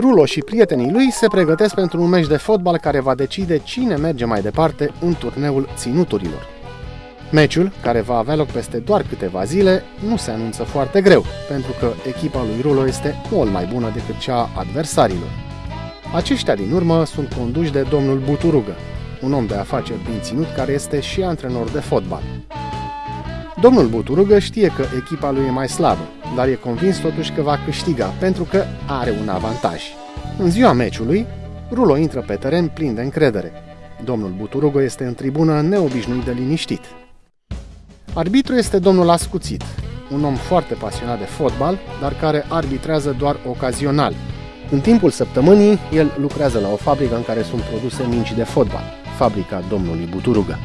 Rulo și prietenii lui se pregătesc pentru un meci de fotbal care va decide cine merge mai departe în turneul ținuturilor. Meciul, care va avea loc peste doar câteva zile, nu se anunță foarte greu, pentru că echipa lui Rulo este mult mai bună decât cea a adversarilor. Aceștia din urmă sunt conduși de domnul Buturugă, un om de afaceri din ținut care este și antrenor de fotbal. Domnul Buturugă știe că echipa lui e mai slabă, dar e convins totuși că va câștiga pentru că are un avantaj. În ziua meciului, Rulo intră pe teren plin de încredere. Domnul Buturugo este în tribună neobișnuit de liniștit. Arbitru este domnul Ascuțit, un om foarte pasionat de fotbal, dar care arbitrează doar ocazional. În timpul săptămânii, el lucrează la o fabrică în care sunt produse mingi de fotbal, fabrica domnului Buturugă.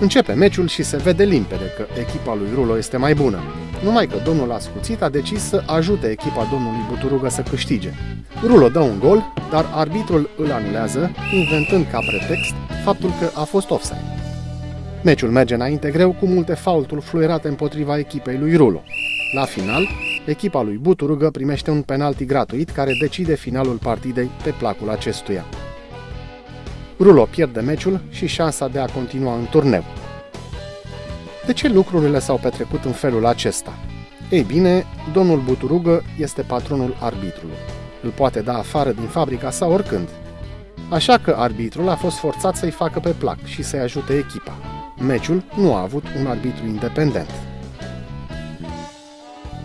Începe meciul și se vede limpede că echipa lui Rulo este mai bună, numai că domnul Ascuțit a decis să ajute echipa domnului Buturugă să câștige. Rulo dă un gol, dar arbitrul îl anulează, inventând ca pretext faptul că a fost offside. Meciul merge înainte greu cu multe faulturi fluierate împotriva echipei lui Rulo. La final, echipa lui Buturugă primește un penalti gratuit care decide finalul partidei pe placul acestuia. Rulo pierde meciul și șansa de a continua în turneu. De ce lucrurile s-au petrecut în felul acesta? Ei bine, domnul Buturugă este patronul arbitrului. Îl poate da afară din fabrica sa oricând. Așa că arbitrul a fost forțat să-i facă pe plac și să-i ajute echipa. Meciul nu a avut un arbitru independent.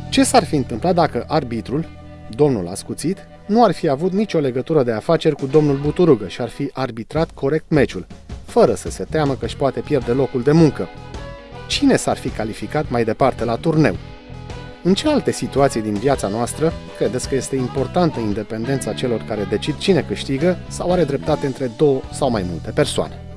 Ce s-ar fi întâmplat dacă arbitrul, domnul ascuțit, nu ar fi avut nicio legătură de afaceri cu domnul Buturugă și ar fi arbitrat corect meciul, fără să se teamă că își poate pierde locul de muncă. Cine s-ar fi calificat mai departe la turneu? În ce alte situații din viața noastră credeți că este importantă independența celor care decid cine câștigă sau are dreptate între două sau mai multe persoane?